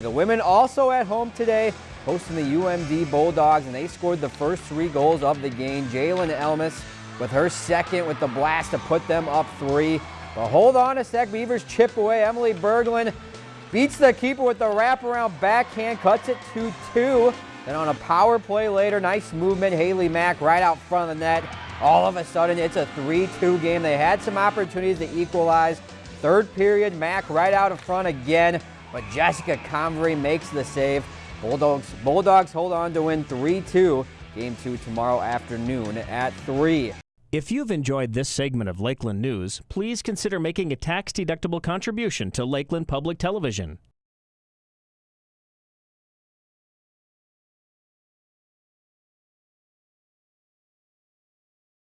The women also at home today hosting the UMD Bulldogs, and they scored the first three goals of the game. Jalyn Elmes with her second with the blast to put them up three. But hold on a sec, Beavers chip away. Emily Berglund beats the keeper with the wraparound backhand, cuts it to two. Then on a power play later, nice movement, Haley Mack right out front of the net. All of a sudden, it's a 3-2 game. They had some opportunities to equalize. Third period, Mack right out in front again, but Jessica Convery makes the save. Bulldogs, Bulldogs hold on to win 3-2. Game two tomorrow afternoon at 3. If you've enjoyed this segment of Lakeland News, please consider making a tax-deductible contribution to Lakeland Public Television.